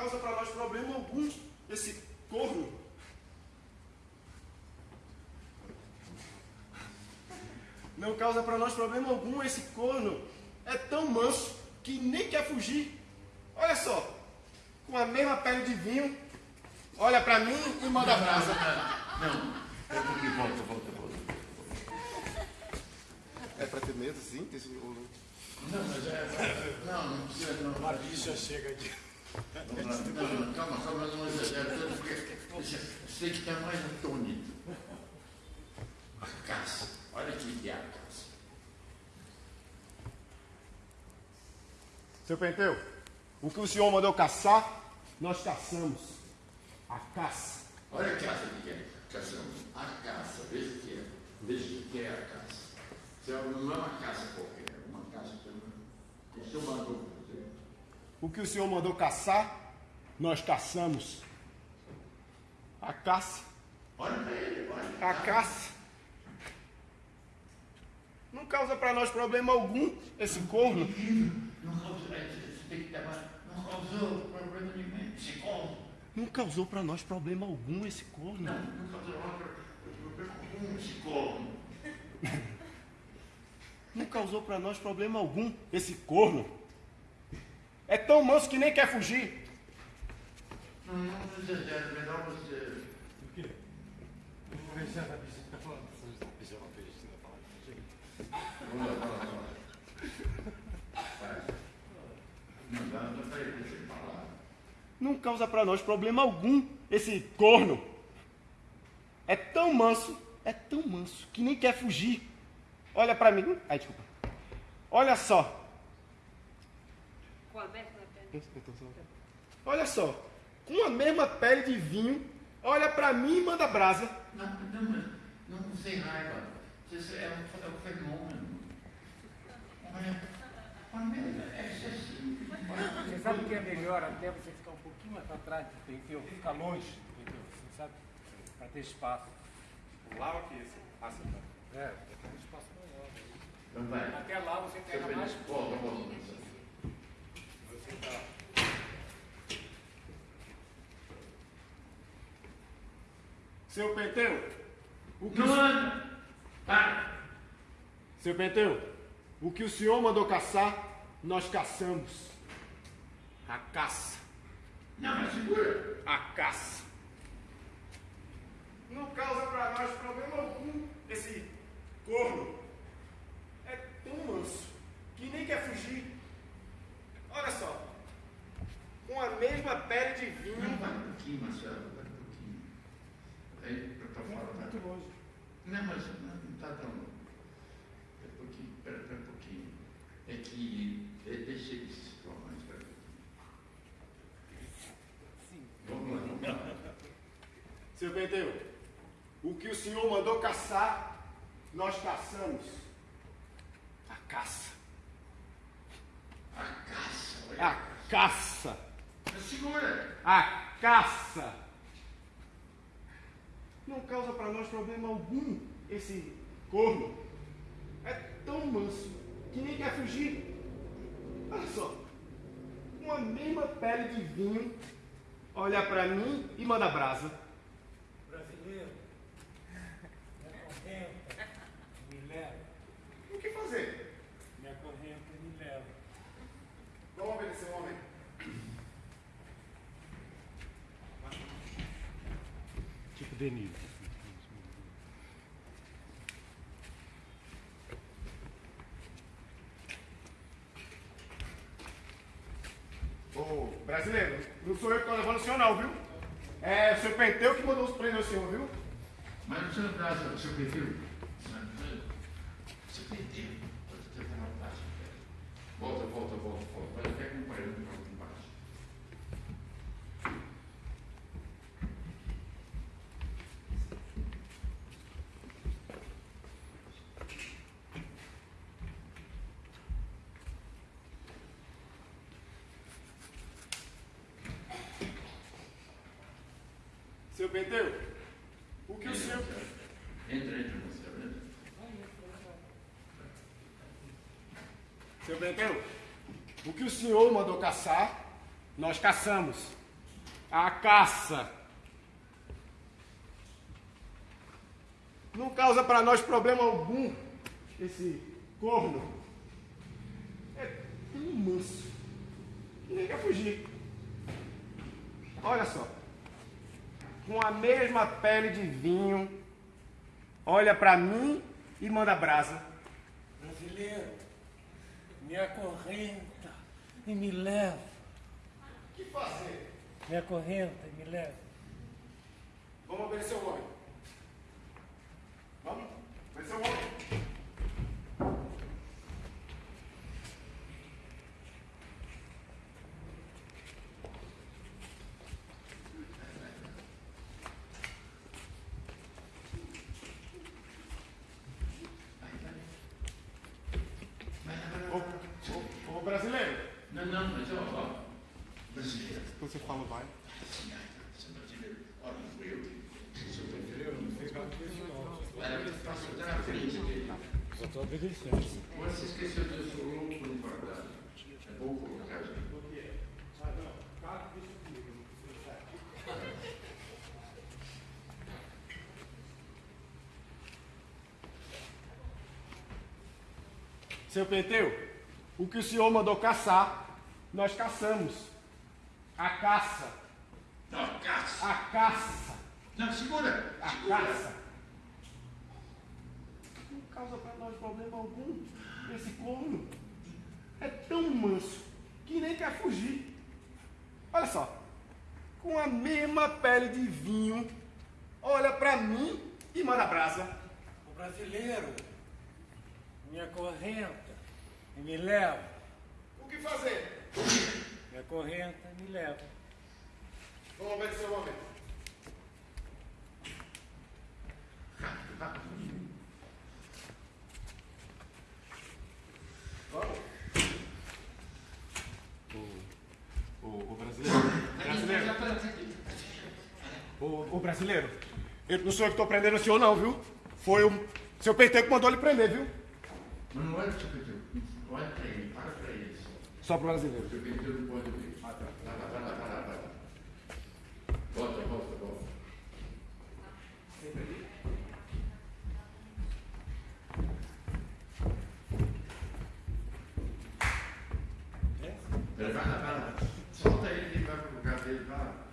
causa para nós problema algum esse corno. Não causa para nós problema algum esse corno. É tão manso que nem quer fugir. Olha só, com a mesma pele de vinho, olha para mim e manda brasa. Não, é porque volta, volta, volta. É para ter medo, sim? Desse... Não, mas é. Não, não precisa. Não, A bicha chega de. não, não, calma, calma, não exagera tanto, porque você tem que estar mais atônito. A caça. Olha que é a caça. Seu Penteu, o que o senhor mandou caçar, nós caçamos. A caça. Olha a caça que é. Caçamos. A caça. Veja o que é. Veja o que é a caça. É- não é uma caça qualquer. É uma caça que o senhor mandou fazer. O que o senhor mandou caçar, nós caçamos. A caça. Olha para ele, olha. A caça. Não causa para nós problema algum esse corno. Não causou, é, você tem que dar, não causou problema nenhum. Se como? Não causou para nós problema algum esse corno. Não, não causou problema nenhum. Se como? Não causou para nós problema algum esse corno. É tão manso que nem quer fugir. Não, não exagera, melhor você. O quê? Vou ver se essa bicha falando. Se essa bicha é uma bicha, falando. Chega. Vamos lá, vamos lá, vamos lá. Vai. Não dá, não dá para ele sem falar. Não causa para nós problema algum esse corno. É tão manso, é tão manso que nem quer fugir. Olha para mim. Ai, desculpa. Olha só. Com a mesma pele. Olha só. Com a mesma pele de vinho, olha para mim e manda brasa. Não, não, mas não sem raiva. Isso é um, é um fenômeno. Olha. Você sabe que é melhor até você ficar um pouquinho mais para trás do penteu, ficar longe do penteu, você sabe? Para ter espaço. Lava que esse. Ah, você tá. É, tem um espaço maior. Então vai. Até lá você pega mais. Volta, volta. Você tá. Seu Penteu, o que Não anda. Para. Seu Penteu, o que o senhor mandou caçar, nós caçamos. A caça. Não, mas segura. A caça. Não causa para nós problema algum esse corno. É tão manso que nem quer fugir. Olha só. Com a mesma pele de Não, vinho. vai um pouquinho, Marcelo, vai um pouquinho. Aí, para fora, vai. Muito longe. Não, mas não está tão. Espera um pouquinho, espera, espera um pouquinho. É que. É, deixa ele se situar mais, pouquinho. Vamos lá, vamos lá. Seu Penteu, o que o senhor mandou caçar, nós caçamos. A caça. A caça, olha. A caça. Mas segura. A caça. Não causa para nós problema algum esse corno. É tão manso que nem quer fugir. Olha só. Com a mesma pele de vinho, olha para mim e manda brasa. Brasileiro. Minha correnta me leva. O que fazer? Minha correnta me leva. Vamos obedecer o homem. Tipo Denise. Brasileiro, não sou eu que estou levando o senhor não, viu? É o seu Penteu que mandou os prender o senhor, viu? Mas não seu braço, seu perfil. Seu perfil. Pode ter uma taxa. Volta, volta, volta, volta. Vai até com Seu Penteu, o que o senhor... Entra, entra, entra. Seu Penteu, o que o senhor mandou caçar, nós caçamos. A caça. Não causa para nós problema algum esse corno. É tão manso. Nem quer fugir. Olha só. Com a mesma pele de vinho, olha para mim e manda brasa. Brasileiro, me acorrenta e me leva. O que fazer? Me acorrenta e me leva. Vamos obedecer o homem. Vamos? Obedecer o homem. Ô, brasileiro, Não, não, mas ó, ó. Brasileiro. você fala vai. Sou brasileiro. Olha, não fui eu que sou brasileiro. Era faço até na frente dele. Eu estou obedecendo. Você esqueceu de eu sou louco por guardar. É bom colocar aqui. Seu Penteu, o que o senhor mandou caçar, nós caçamos. A caça, Não, caça. a caça, Não, segura. a Segura. caça. Não causa para nós problema algum esse corno. É tão manso que nem quer fugir. Olha só, com a mesma pele de vinho, olha para mim e manda brasa. O brasileiro me acorrenta e me leva. O que fazer? Me acorrenta e me leva. Vamos obedecer o homem. Vamos. O, o, o brasileiro. Brasileiro. Já aqui. O, o brasileiro. Eu não sou eu que estou prendendo o senhor, não, viu? Foi o seu PT que mandou ele prender, viu? Mas não para o seu Olha para ele, para para ele. Só brasileiro. O seu pedido não pode ouvir. Vai lá, vai lá, vai lá, vai lá. Volta, volta, volta. Ele vai lá, vai lá. Solta ele que ele vai pro lugar dele, vai lá.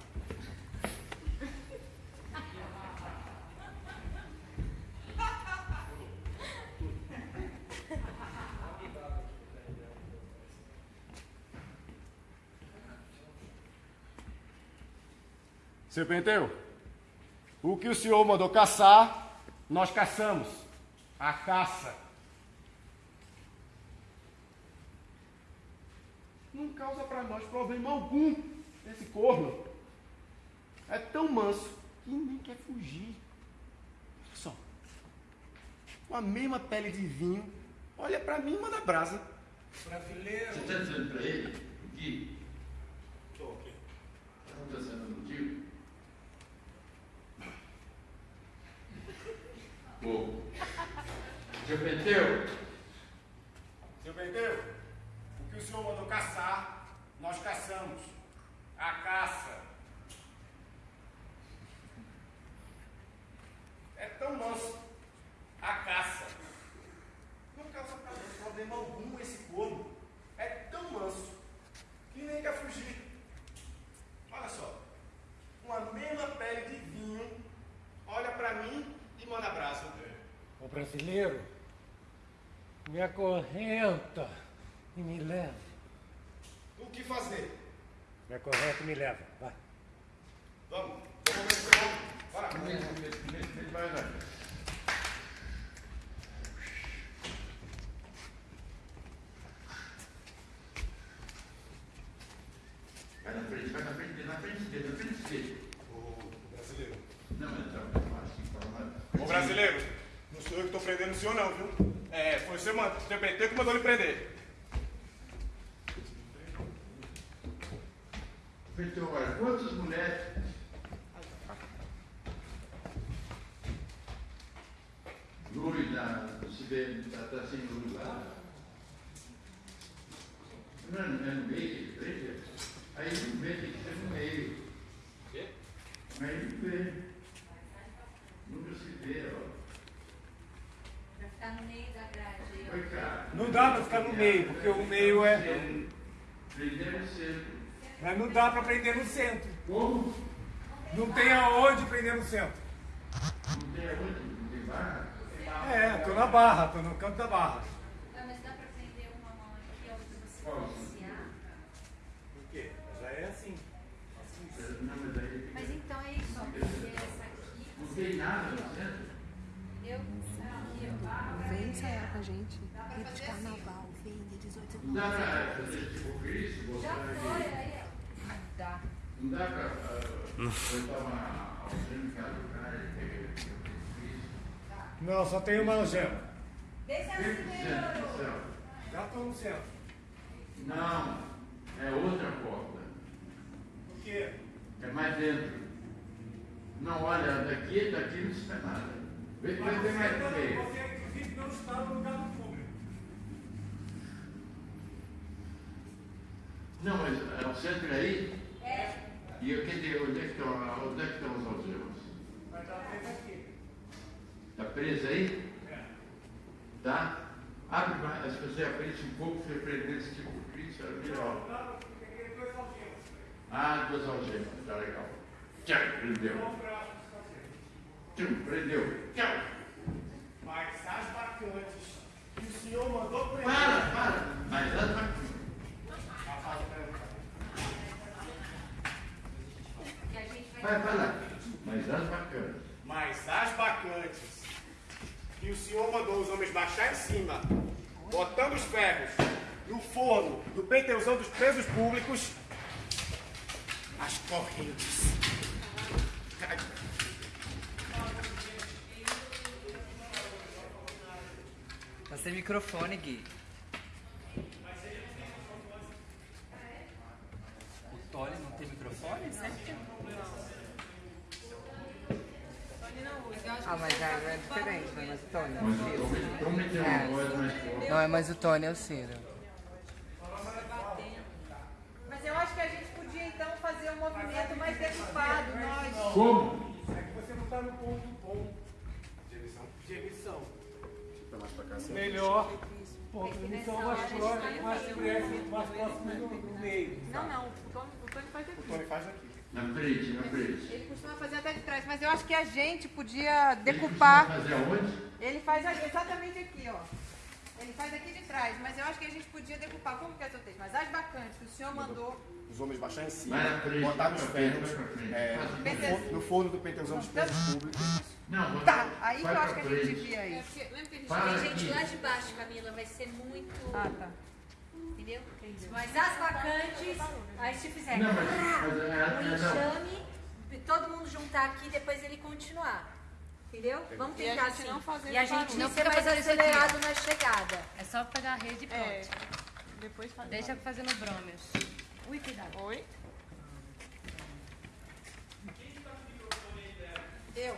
Seu Penteu, o que o senhor mandou caçar, nós caçamos. A caça. Não causa para nós problema algum esse corno. É tão manso que nem quer fugir. Olha só. Com a mesma pele de vinho, olha para mim e manda brasa. Brasileiro. Você está dizendo para ele, Gui, Tô aqui. não está sendo motivo? Pô. Seu Penteu, Seu Penteu, o que o senhor mandou caçar, nós caçamos. A caça. É tão manso. A caça. Não causa pra nós problema algum esse corno. É tão manso que nem quer fugir. Olha só. Com a mesma pele de vinho, olha pra mim e manda brasa. O brasileiro me acorrenta e me leva. O que fazer? Me acorrenta e me leva. Vai. Vamos. Vamos ver Bora. vai lá. Vai na frente, vai na frente dele, na frente dele, na frente dele. O brasileiro. Não, assim, para Ô brasileiro, não sou eu que estou prendendo o senhor não, viu? Foi o seu, PT que mandou ele prender. Então, agora, quantas mulheres luz na, se vê, está tá sem luz lá? Não, é no- é no meio que ele prende? Aí no meio tem que ser no meio. Meio, porque o meio é. No. Mas não dá para prender no centro. Como? Não tem aonde prender no centro. Não tem aonde? Não tem barra? É, tô na barra, tô no canto da barra. Ah, mas dá pra prender uma mão aqui, outra você iniciar? Por quê? Já é assim. Mas então é isso, ó. Porque essa aqui, não tem nada no centro. eu aqui, ó. Vem ensaiar com a gente. Rito de carnaval, vem de 18 Não dá pra fazer tipo Cristo, botar Já foi, aqui. aí, ó. Dá. Não dá pra ah, botar uma algema do cara e pegar Cristo. Não, só tem uma algema. Desce Centro, assim, centro, do céu. Já tô no centro. Não, é outra porta. Por quê? É mais dentro. Não, olha, daqui, daqui não se nada. Vem, vem, vem mais pro meio. Você, inclusive, não está no lugar do público. Não, mas é o centro é aí? É. E eu quer dizer, onde é que estão, onde é que estão os algemas? Vai estar preso aqui. Está preso aí? É. Tá? Abre mais, se você abrisse um pouco, você prendesse tipo Cristo, era melhor. Não, tem dois algemas. Ah, duas algemas, tá legal. Tchau, prendeu. Tchau, prendeu. Tchau. Mas as bacantes que o senhor mandou prender. Para, para. Mas as bacanas. E a gente vai. Lá. Mas as bacanas. Mas as bacantes que o senhor mandou os homens baixar em cima, botando os ferros no forno do penteuzão dos presos públicos, as correntes. Tá sem microfone, Gui. O Tony não tem microfone? Ah, mas já é diferente, né? Mas o Tony é o Ciro. o Tony tem uma voz mais forte. Não é mais o Tony, é o Ciro. Mas eu acho que a gente podia então fazer um movimento mais decupado, nós. Como? É que você não está no ponto bom de emissão. De emissão. Melhor ponto de emissão mais próximo, mais mais do, meio. Não, não, o Tony, o Tony faz O aqui. Tony faz aqui. Na frente, na frente. Ele costuma fazer até de trás, mas eu acho que a gente podia Ele decupar. costuma fazer aonde? Ele faz exatamente aqui, ó. Ele faz aqui de trás, mas eu acho que a gente podia decupar. Como que é seu texto? Mas as bacantes que o senhor mandou. Os homens baixar em cima, frente, botar vai os pra frente, ferros vai pra frente. é, no, forno, no forno do penteuzão dos presos públicos. Não, Tá, aí que eu acho que a gente frente. devia É ir. porque, lembra que a gente tem gente lá de baixo, Camila, vai ser muito. Ah, tá. Entendeu? Mas as vacantes, aí se fizer Não, mas, mas é, um é, não. enxame, todo mundo juntar aqui e depois ele continuar. Entendeu? Vamos E a tentar gente assim. não fazer e a gente Não ser mais acelerado na chegada. É só pegar a rede e pronto. É. Depois faz. Deixa fazendo brômios. Ui, cuidado. Oi? Eu.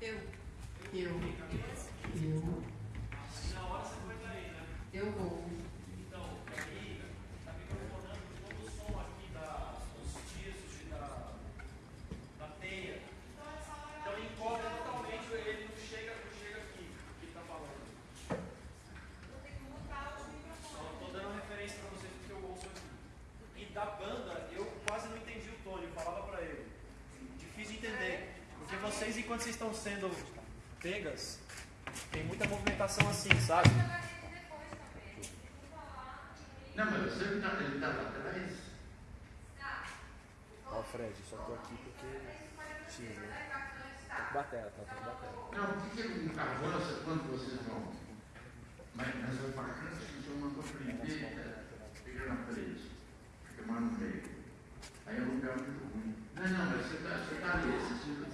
Eu. Eu. Eu. Eu vou. Então encobre totalmente, ele não chega, não chega aqui, o que ele tá falando. Só tô dando referência pra vocês porque eu ouço aqui. E da banda, eu quase não entendi o Tony, eu falava pra ele. Difícil de entender. Porque vocês, estão sendo pegas, tem muita movimentação assim, sabe? Não, mas você não tá, ele tá lá atrás. Ó, Fred, só tô aqui porque. X, né? Tá com batera, tá? Tá com batera. Não, por que ele não avança quando vocês vão? Mas, mas as bacanas que o senhor mandou prender, é, fica na frente, fica mais no meio. Aí é um lugar muito ruim. Não, não, mas você tá, você tá ali, você.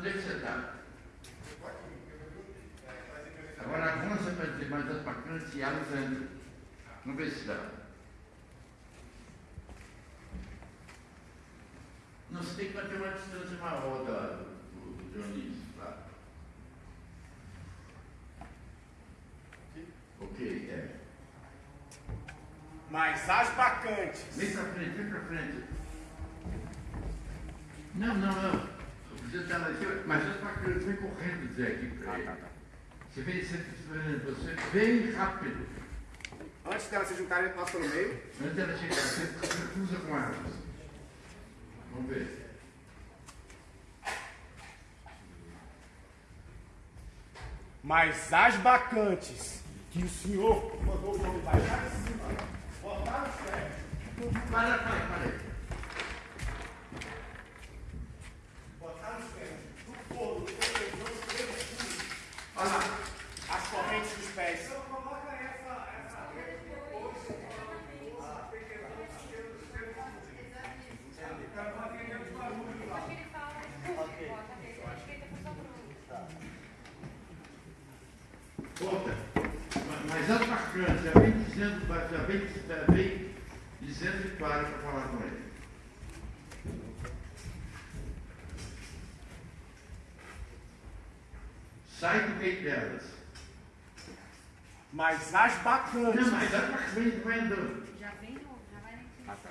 Onde é que você tá? Agora avança para dizer mais as bacanas e entram. Vamos ver se dá. Não, você tem que bater uma distância maior da, do, do Dionísio, tá? Ok, é. Mas as bacantes. Vem pra frente, vem pra frente. Não, não, não. Você tá lá, mas as bacanas vem correndo dizer aqui pra Ah, ele. tá, tá. Você vem, você, você vem rápido. Antes delas se juntarem, passa pelo meio. Antes dela chegar, você, cruza com elas. Vamos ver. Mas as bacantes que o senhor mandou o homem baixar de cima, botar nos pés, Para, para, para delas. Mas as bacanas, Não, mas as bacanas, vem. Já vem, já vai ah, tá.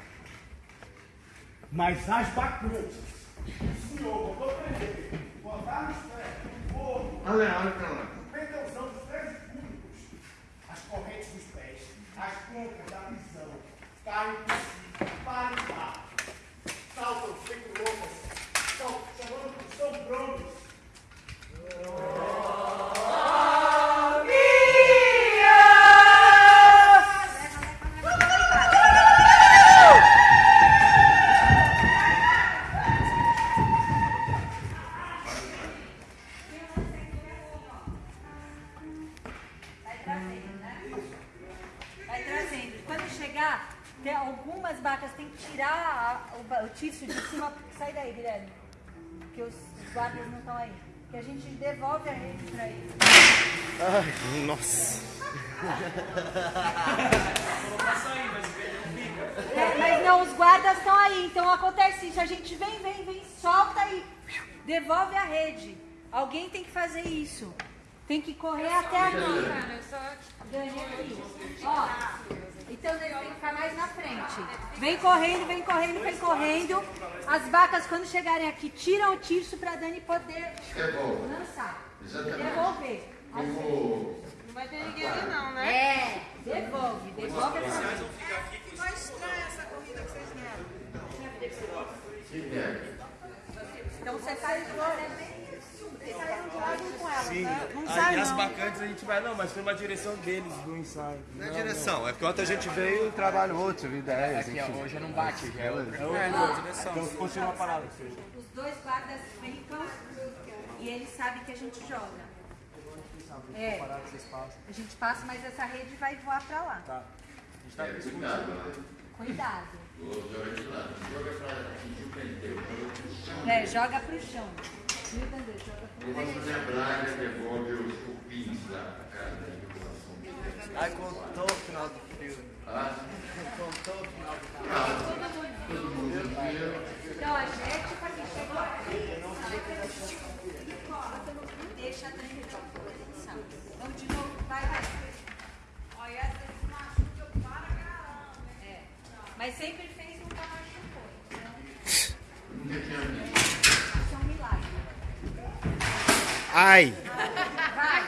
Mas as bacanas. O senhor mandou prender, botar nos pés, no fogo. Olha, pra lá. Dos três públicos. As correntes dos pés, as pontas da visão. caem correr até aqui. Só. Ganhei aqui. Ó, então eles têm que ficar mais na frente. Vem correndo, vem correndo, vem correndo. As vacas, quando chegarem aqui, tiram o tirso pra Dani poder lançar. Devolver. Como Não vai ter ninguém ali não, né? É, devolve, devolve essa rede. Ficou estranha essa corrida que vocês deram. se der. Então você faz Vocês saíram de lá junto com ela, Sim, tá? Não aí bacantes a gente vai, não, mas foi uma direção deles do ensaio. Não é direção, é porque ontem a gente veio e trabalha outro, ideias, Aqui, ó, hoje não bate, já é outra. É outra direção. Então continua a parada. Os dois guardas ficam e eles sabem que a gente joga. É, a gente passa, mas essa rede vai voar pra lá. Tá. É, cuidado lá. Cuidado. Vou jogar de lado. Joga. Joga chão. É, joga pro chão. Eu fazer a braga, devolve os cupins lá para casa da população. Ai, contou o final do filme. Ah, Contou o final do filme. ah, todo mundo viu. Então a gente, pra quem chegou aqui, não deixa a posição. Vamos de novo, vai, vai. Olha, essa se machuca para caramba. É. Mas sempre fez um pra machucou. Então, Nunca tinha visto. isso é um milagre. Ai! Vai.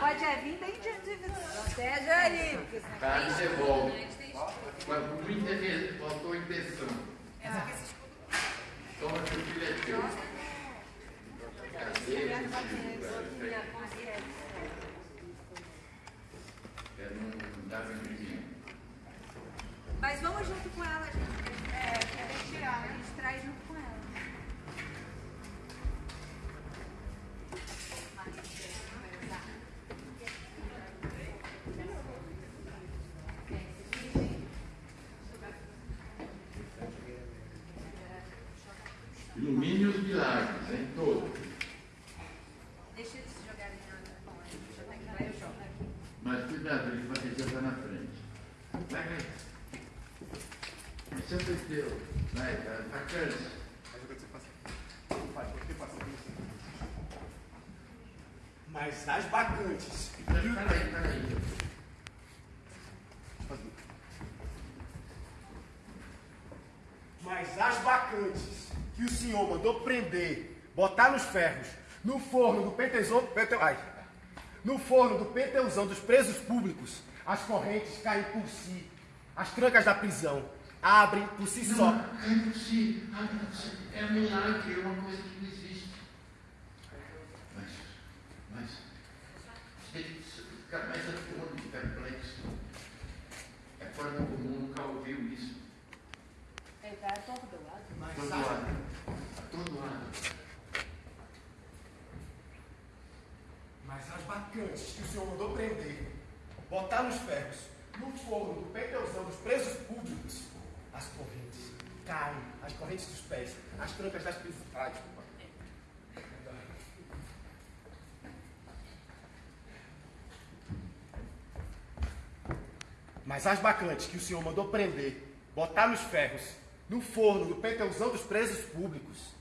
Pode é vir bem de Protege aí. porque esse Cara, devolve. Mas muita vez faltou intenção. Toma teu filho é teu. Cadê esse filho, cara? É, não dá pra imprimir. Mas vamos junto com ela, gente. É, quer tirar, né? A gente traz junto com ela. Ilumine os milagres, em todos. Deixa eles se jogarem na água. Bom, a gente já tá aqui, vai, eu jogo aqui. Mas cuidado, ele vai ele já está na frente. Vai, vai. É vai, bacana. Mas as bacantes. Peraí, peraí. Mas as bacantes que o senhor mandou prender, botar nos ferros, no forno do pentezão, pente, ai, No forno do penteusão dos presos públicos, as correntes caem por si. As trancas da prisão abrem por si só. Não, é por si, abre por si. É um milagre, é uma coisa que não existe. Mas, mas, ele fica mais atônito, perplexo. É fora do comum, nunca ouviu isso. Ele tá atordoado. Mas Todo sabe- lado. Atordoado. Mas as bacantes que o senhor mandou prender, botar nos ferros, no forno do penteusão dos presos públicos, as correntes caem, as correntes dos pés, as trancas das prisões. Ah, desculpa. Mas as bacantes que o senhor mandou prender, botar nos ferros, no forno do penteusão dos presos públicos,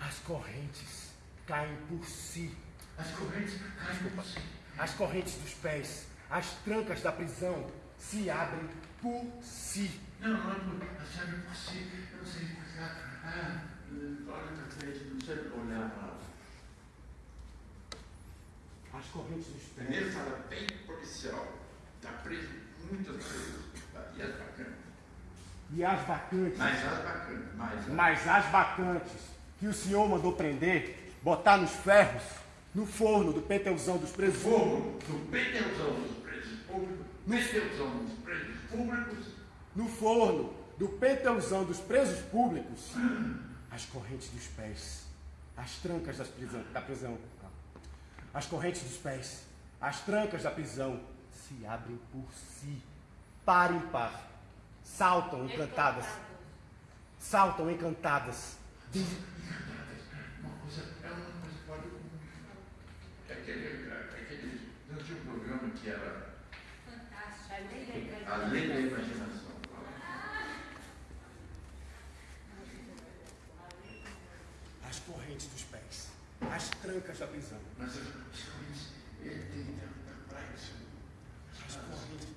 as correntes caem por si. As correntes caem por si. As correntes dos pés, as trancas da prisão se abrem por si. Não, não é por, a chave por si. Eu não sei explicar. Ah, olha pra frente, não sei olhar lá. As correntes dos pés. Primeiro fala bem policial. Está preso muitas vezes. E as bacanas. E as bacantes. Mas as bacanas. Mas as Mas as bacantes que o senhor mandou prender, botar nos ferros, no forno do penteusão dos presos fogo do penteusão dos presos públicos. Penteusão dos presos públicos. no forno do penteusão dos presos públicos, as correntes dos pés, as trancas das prisão, da prisão, as correntes dos pés, as trancas da prisão se abrem por si, par em par, saltam encantadas, saltam encantadas, Uma coisa, é uma coisa do comum. É aquele, é aquele, não tinha um programa que era Além da imaginação. as correntes dos pés, as trancas da prisão, Mas as correntes, ele tem tanta praxe. as correntes,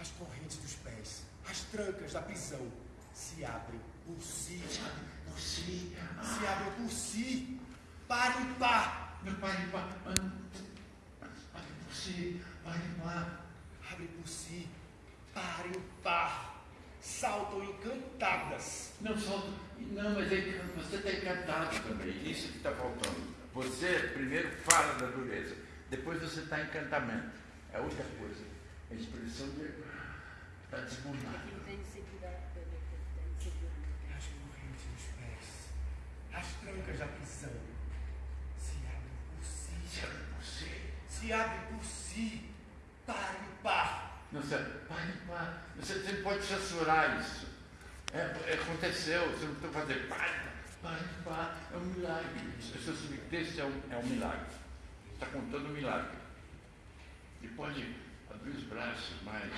as correntes dos pés, as trancas da prisão se abrem por si, Por si, se abrem por si, par em par, meu pai, Olha por si, olha lá. Abrem por si, par em par, saltam encantadas. Não solta. Não, mas é você está encantado também. Isso que está faltando. Você primeiro fala da dureza, depois você está em encantamento. É outra coisa. A expressão de. Está desbundado. Ele tem de segurar, ele tem de segurar. As correntes dos pés, as trancas da prisão se abrem por si, Se abre por si. se abrem por si, par em par. Não, você, pai, pai, você, você pode censurar isso. É, é, aconteceu, você não precisa fazer pai, pai, pai, é um milagre. O seu subtexto é um, é um milagre. Está contando um milagre. E pode abrir os braços mais.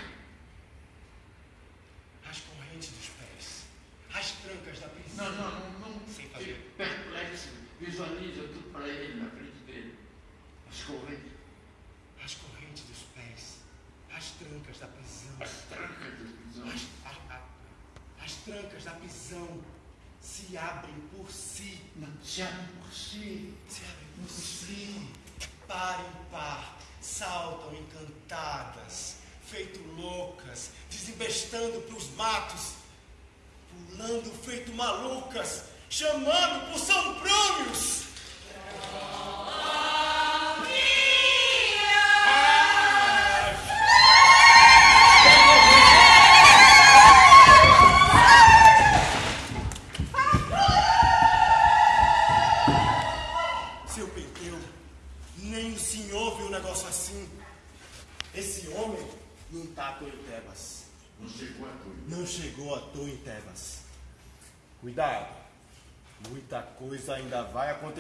As correntes dos pés, as trancas da prisão. Não, não, não, não. Sem fazer. Perplexo. Visualiza tudo para ele, na frente dele. As correntes, As correntes dos pés, as trancas da prisão. as trancas da prisão. As, a- a- as prisão se abrem por si, se abre por si. se abrem por si, par em par, saltam encantadas, feito loucas, desembestando pros matos, pulando feito malucas, chamando por São Brúnios.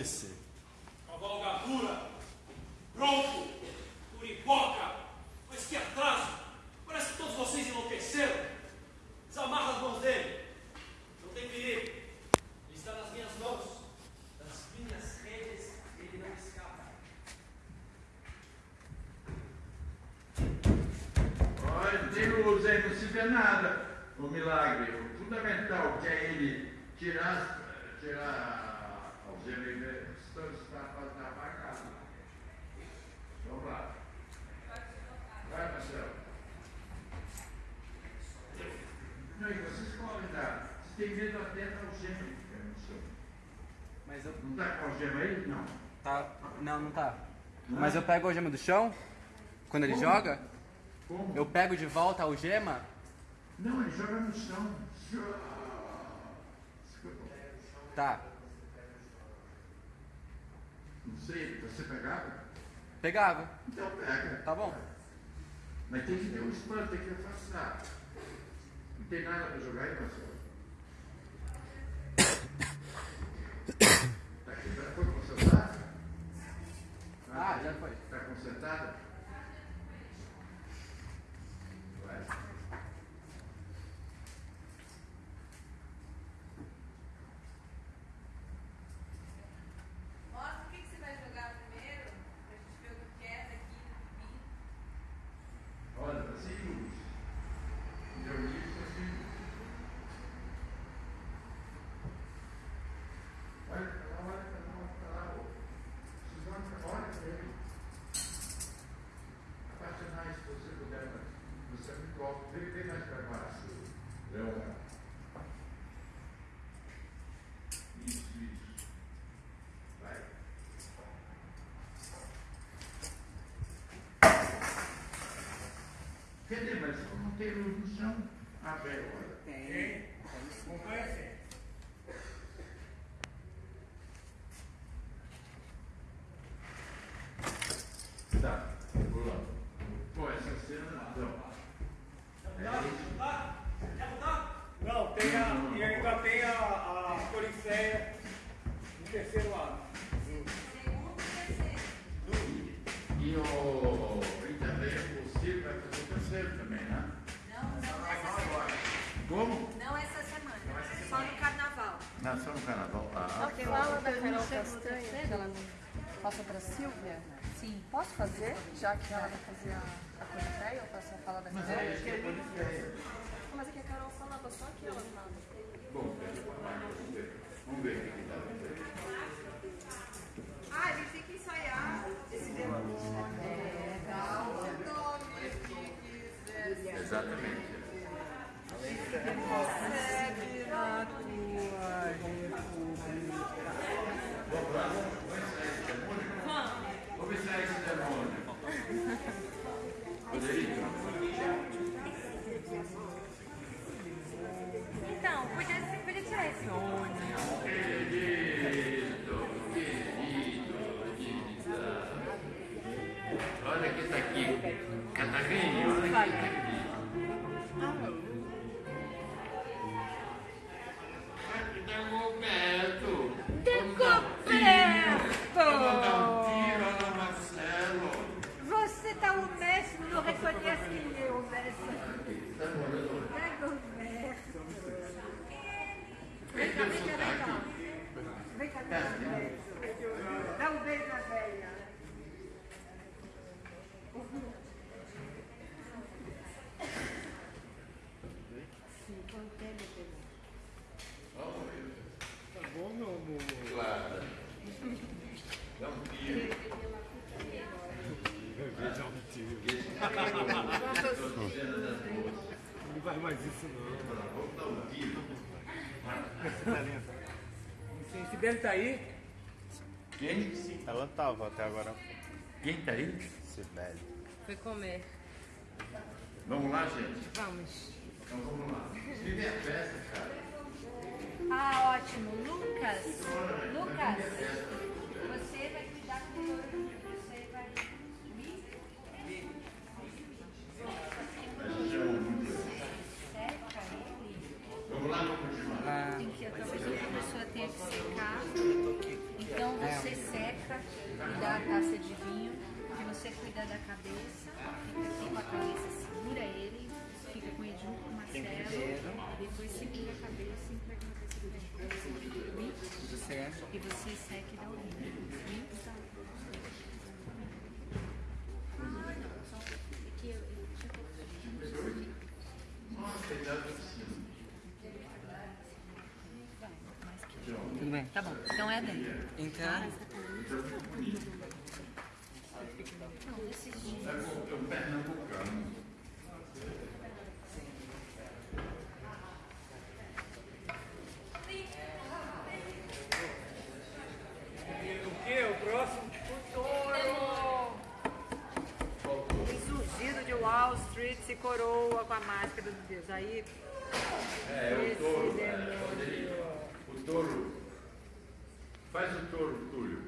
Acontecer. Tem medo até da algema que fica no chão. Mas eu. Não está com algema aí? Não. Tá. Não, não tá. Mas eu pego a algema do chão, quando ele Como? joga, Como? eu pego de volta a algema. Não, ele joga no chão. Tá. Não sei, você pegava? Pegava. Então pega. Tá bom. Mas tem que ter um espanto, tem que afastar. Não tem nada para jogar aí, Marcelo? Tá aqui, já foi consertada? Ah, já foi. Está consertada? Vai. Mostra o que, que você vai jogar primeiro, pra gente ver o que é daqui do fim. Olha, tá sem luz. Deu isso, tá sem luz. Olha pra lá, olha pra lá, olha pra lá. ô. Suzana, olha pra ele. Abaixa mais, se você puder, mas você me coloca. Vem, vem mais pra baixo, Leonardo. Isso, isso. Vai. Cadê? Mas não tem? Ah, velho, olha. Da Carol Castanha, que ela pra Silvia. Sim. Posso fazer? Já que ela vai fazer a, a Coriféia, eu posso falar da mas Carol? é é. Mas é que a Carol falava só que ela fala. Bom, vamos ver. Vamos ver o que que dá. Sibeli tá aí? Quem? Ela tava até agora. Quem está aí? Sibeli. Foi comer. Vamos lá, gente. Vamos. Então vamos lá. Vive a festa, cara. Ah, ótimo. Lucas, Lucas, você vai cuidar do touro. Você vai. Ele. Vamos lá, vamos continuar. Tem que, tenha que secar. Então você seca e dá a taça de vinho. E você cuida da cabeça. Fica aqui com a cabeça, segura ele. Fica com ele junto com o Marcelo. Depois segura a cabeça e entrega na cabeça dele. E você seca e dá o vinho. Vinho dá Aqui eu, eu tinha Nossa, cuidado com cima. Tudo bem. Tá bom, então é dentro. Então. Bonito. É um pernambucano. O que? O próximo? Surgido de Wall Street se coroa com a máscara do Deus. Aí. É, o esse touro. demônio. é, Rodrigo. O touro. Faz o touro, Túlio.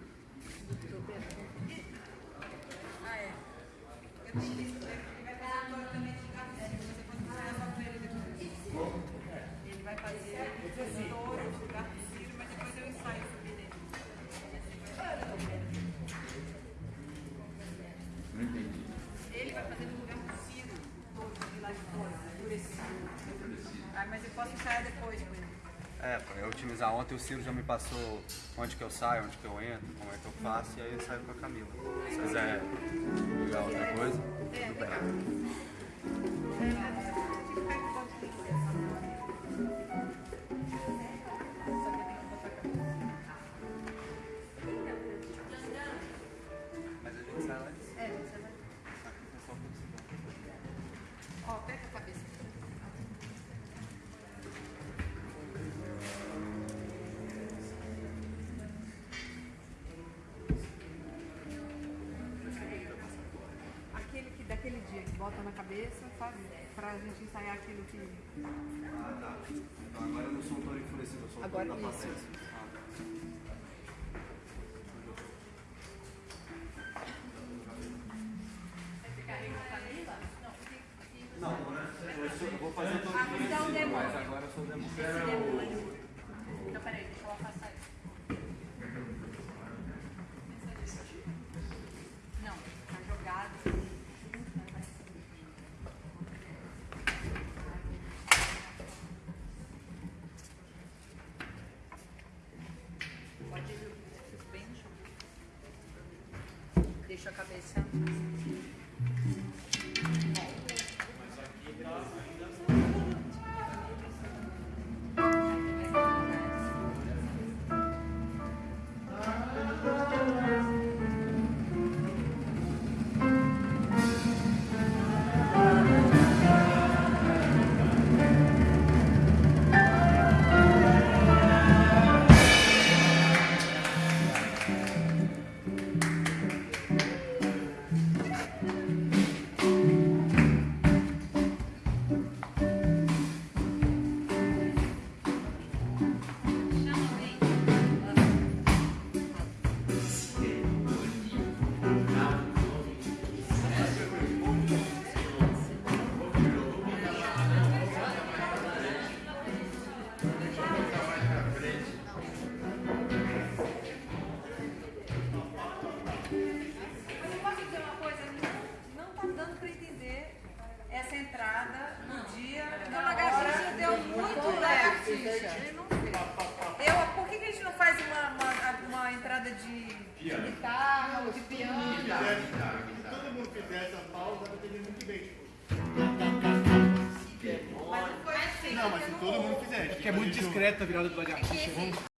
Ontem o Ciro já me passou onde que eu saio, onde que eu entro, como é que eu faço, e aí eu saio com a Camila. Se quiser ligar outra coisa, tudo bem. Daquele dia que bota na cabeça, sabe? Pra gente ensaiar aquilo que. Ah, tá. Então agora eu não sou um touro enfurecido, eu sou um Agora touro da isso. A cabeça.